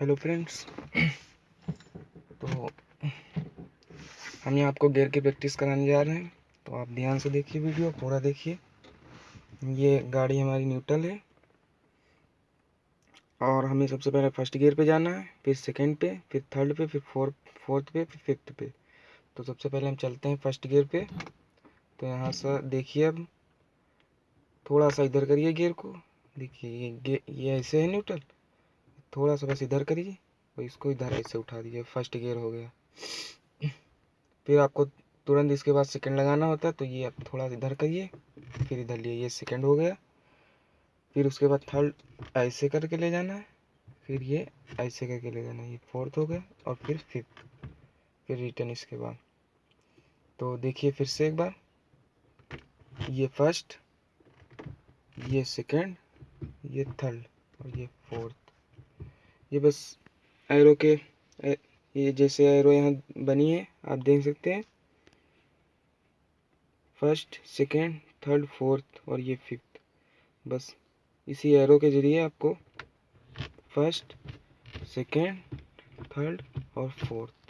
Hello friends. तो हम यहाँ आपको गेयर की प्रैक्टिस कराने जा रहे हैं। तो आप ध्यान से देखिए वीडियो, पूरा देखिए। ये गाड़ी हमारी न्यूट्रल है। और हमें सबसे पहले फ़र्स्ट गियर पे जाना है, फिर सेकंड पे, फिर थर्ड पे, फिर फोर्थ फोर्थ पे, फिर फिफ्थ पे। तो सबसे पहले हम चलते हैं फ़र्स्ट गियर पे। तो यहाँ से देखिए अब, थोड़ा सा इधर करिए गियर को। देखिए, ये ये ऐसे है न्यूट्रल। थोड़ा सा बस इधर करिए। और इसको इधर ऐसे उठा दीजिए। फ़र्स्ट गियर हो गया। फिर आपको तुरंत इसके बाद सेकंड लगाना होता है तो ये आप थोड़ा इधर करिए। फिर इधर लिए, ये सेकंड हो गया। फिर उसके बाद थर्ड ऐसे करके ले जाना है। फिर ये ऐसे करके ले जाना है। ये फोर्थ हो गया और फिर फिफ्थ फिर रिटर्न इसके बाद। तो देखिए फिर से एक बार। ये फ़र्स्ट ये सेकंड ये थर्ड और ये फोर्थ ये बस एरो के ये जैसे एरो यहाँ बनी है, आप देख सकते हैं। फ़र्स्ट सेकेंड थर्ड फोर्थ और ये फिफ्थ बस इसी एरो के ज़रिए आपको फ़र्स्ट सेकेंड थर्ड और फोर्थ